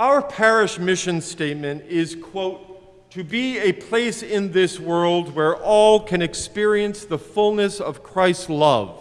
Our parish mission statement is, quote, to be a place in this world where all can experience the fullness of Christ's love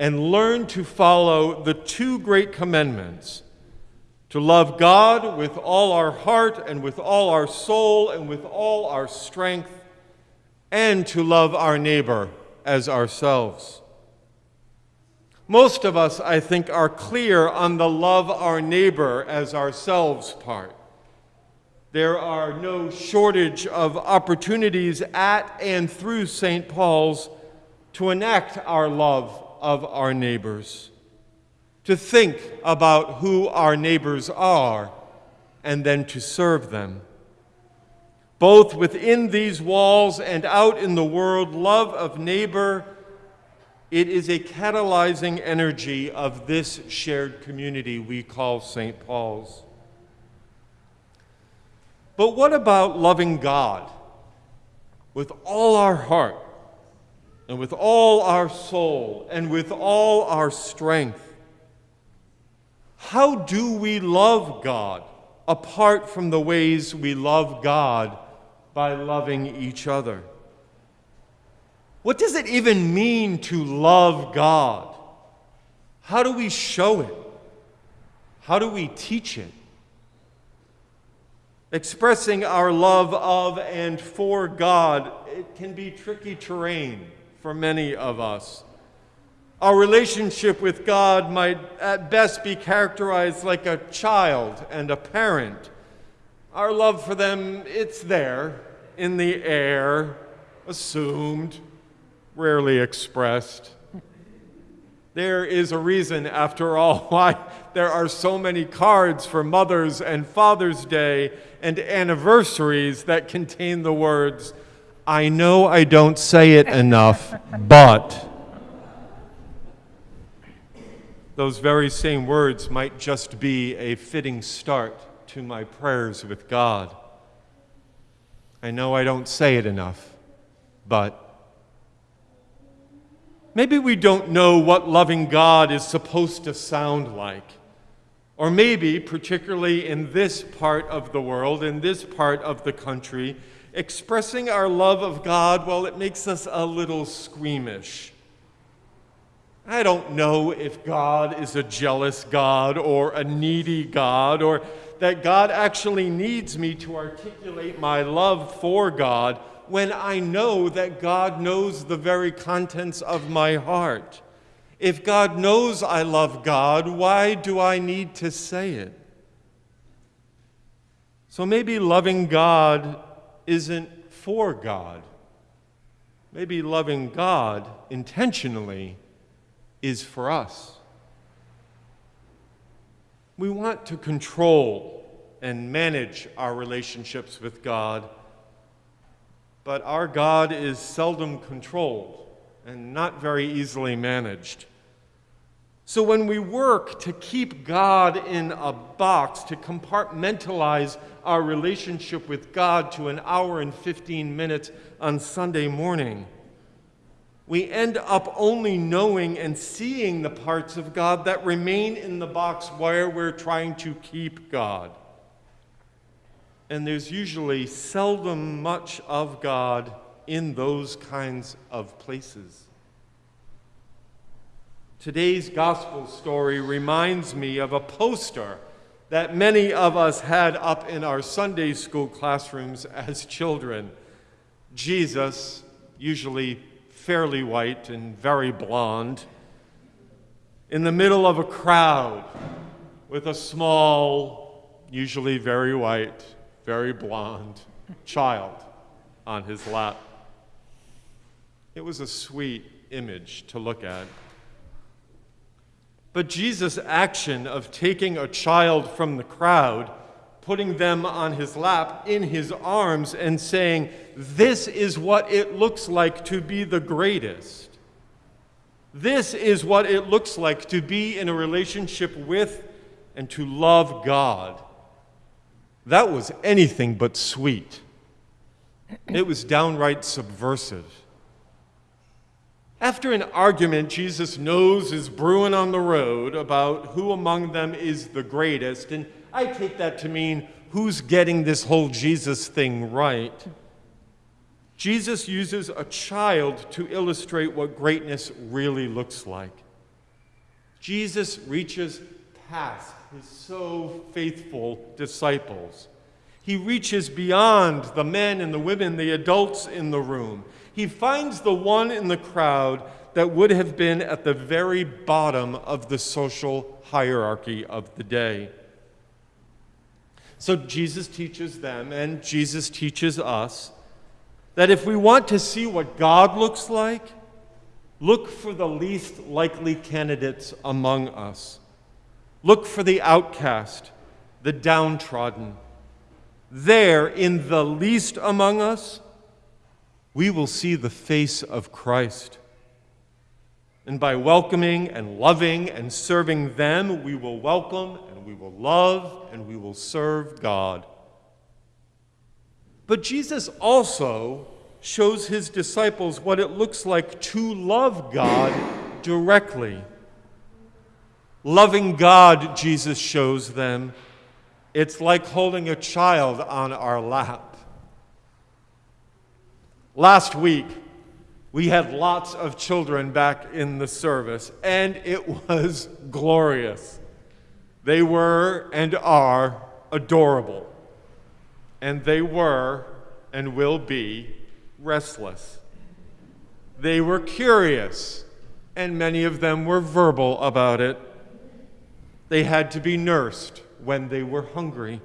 and learn to follow the two great commandments to love God with all our heart and with all our soul and with all our strength, and to love our neighbor as ourselves. Most of us, I think, are clear on the love our neighbor as ourselves part. There are no shortage of opportunities at and through St. Paul's to enact our love of our neighbors, to think about who our neighbors are, and then to serve them. Both within these walls and out in the world, love of neighbor it is a catalyzing energy of this shared community we call St. Paul's. But what about loving God with all our heart and with all our soul and with all our strength? How do we love God apart from the ways we love God by loving each other? What does it even mean to love God? How do we show it? How do we teach it? Expressing our love of and for God, it can be tricky terrain for many of us. Our relationship with God might at best be characterized like a child and a parent. Our love for them, it's there, in the air, assumed, rarely expressed. There is a reason, after all, why there are so many cards for Mother's and Father's Day and anniversaries that contain the words, I know I don't say it enough, but. Those very same words might just be a fitting start to my prayers with God. I know I don't say it enough, but. Maybe we don't know what loving God is supposed to sound like. Or maybe, particularly in this part of the world, in this part of the country, expressing our love of God, well, it makes us a little squeamish. I don't know if God is a jealous God or a needy God, or that God actually needs me to articulate my love for God when I know that God knows the very contents of my heart? If God knows I love God, why do I need to say it? So maybe loving God isn't for God. Maybe loving God intentionally is for us. We want to control and manage our relationships with God but our God is seldom controlled and not very easily managed. So when we work to keep God in a box, to compartmentalize our relationship with God to an hour and 15 minutes on Sunday morning, we end up only knowing and seeing the parts of God that remain in the box where we're trying to keep God and there's usually seldom much of God in those kinds of places. Today's gospel story reminds me of a poster that many of us had up in our Sunday school classrooms as children. Jesus, usually fairly white and very blond, in the middle of a crowd with a small, usually very white, very blonde child on his lap. It was a sweet image to look at. But Jesus' action of taking a child from the crowd, putting them on his lap, in his arms, and saying, This is what it looks like to be the greatest. This is what it looks like to be in a relationship with and to love God. That was anything but sweet. It was downright subversive. After an argument Jesus knows is brewing on the road about who among them is the greatest, and I take that to mean who's getting this whole Jesus thing right, Jesus uses a child to illustrate what greatness really looks like. Jesus reaches past his so faithful disciples. He reaches beyond the men and the women, the adults in the room. He finds the one in the crowd that would have been at the very bottom of the social hierarchy of the day. So Jesus teaches them, and Jesus teaches us that if we want to see what God looks like, look for the least likely candidates among us. Look for the outcast, the downtrodden. There, in the least among us, we will see the face of Christ. And by welcoming and loving and serving them, we will welcome and we will love and we will serve God. But Jesus also shows his disciples what it looks like to love God directly. Loving God, Jesus shows them, it's like holding a child on our lap. Last week, we had lots of children back in the service, and it was glorious. They were and are adorable and they were and will be restless. They were curious, and many of them were verbal about it. They had to be nursed when they were hungry,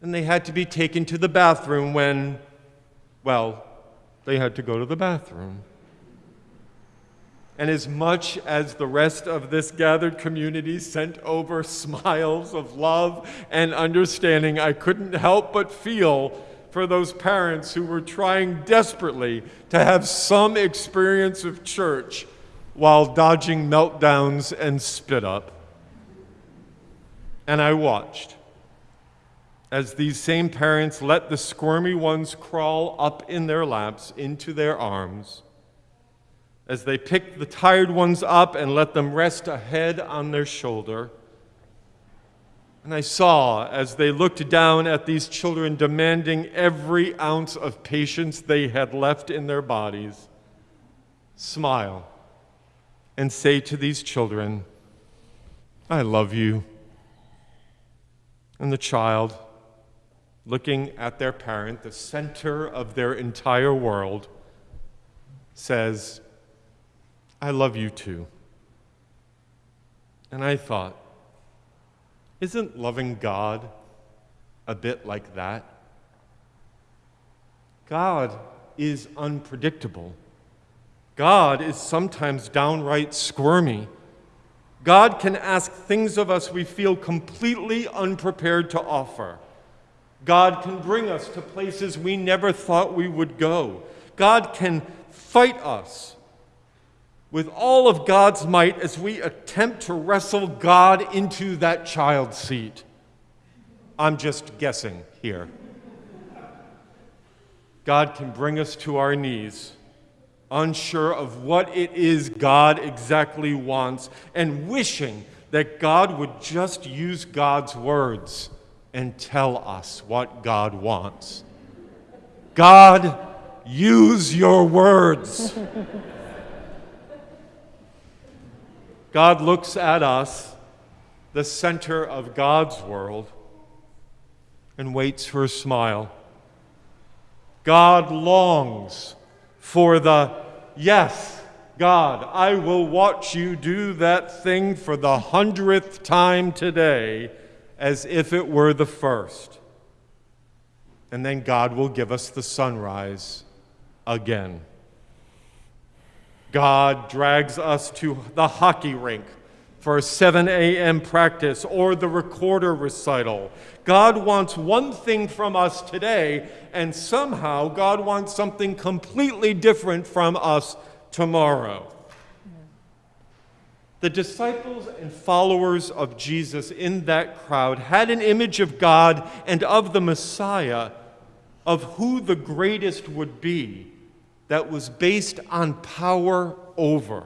and they had to be taken to the bathroom when, well, they had to go to the bathroom. And as much as the rest of this gathered community sent over smiles of love and understanding, I couldn't help but feel for those parents who were trying desperately to have some experience of church while dodging meltdowns and spit up. And I watched as these same parents let the squirmy ones crawl up in their laps into their arms as they picked the tired ones up and let them rest a head on their shoulder. And I saw as they looked down at these children demanding every ounce of patience they had left in their bodies, smile and say to these children, I love you. And the child, looking at their parent, the center of their entire world, says, I love you too. And I thought, isn't loving God a bit like that? God is unpredictable. God is sometimes downright squirmy. God can ask things of us we feel completely unprepared to offer. God can bring us to places we never thought we would go. God can fight us with all of God's might as we attempt to wrestle God into that child seat. I'm just guessing here. God can bring us to our knees, unsure of what it is God exactly wants, and wishing that God would just use God's words and tell us what God wants. God, use your words. God looks at us, the center of God's world, and waits for a smile. God longs for the, yes, God, I will watch you do that thing for the hundredth time today as if it were the first. And then God will give us the sunrise again. God drags us to the hockey rink for a 7 a.m. practice or the recorder recital. God wants one thing from us today, and somehow God wants something completely different from us tomorrow. The disciples and followers of Jesus in that crowd had an image of God and of the Messiah, of who the greatest would be that was based on power over.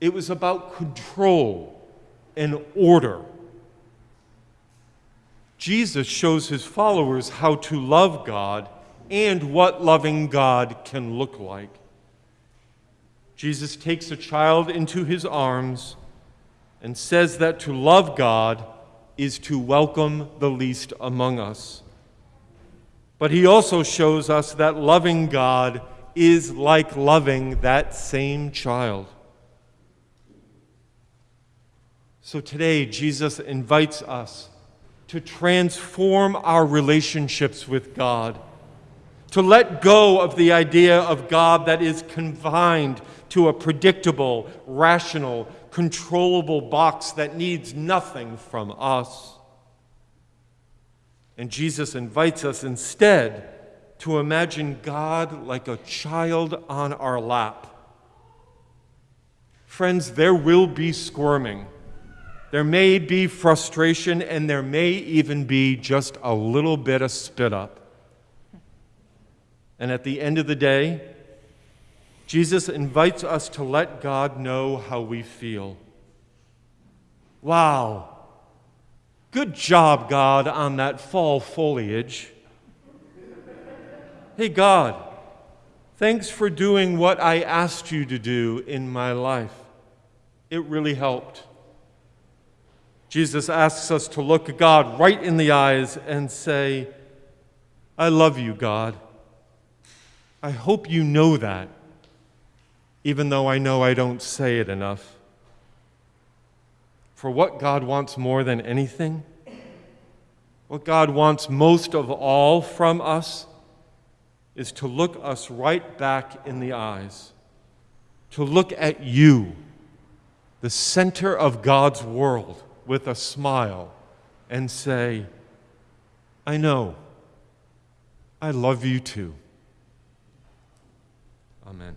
It was about control and order. Jesus shows his followers how to love God and what loving God can look like. Jesus takes a child into his arms and says that to love God is to welcome the least among us. But he also shows us that loving God is like loving that same child. So today, Jesus invites us to transform our relationships with God, to let go of the idea of God that is confined to a predictable, rational, controllable box that needs nothing from us. And Jesus invites us instead to imagine God like a child on our lap. Friends, there will be squirming. There may be frustration, and there may even be just a little bit of spit up. And at the end of the day, Jesus invites us to let God know how we feel. Wow. Good job, God, on that fall foliage. Hey, God, thanks for doing what I asked you to do in my life. It really helped. Jesus asks us to look God right in the eyes and say, I love you, God. I hope you know that, even though I know I don't say it enough. For what God wants more than anything, what God wants most of all from us, is to look us right back in the eyes, to look at you, the center of God's world, with a smile and say, I know, I love you too. Amen.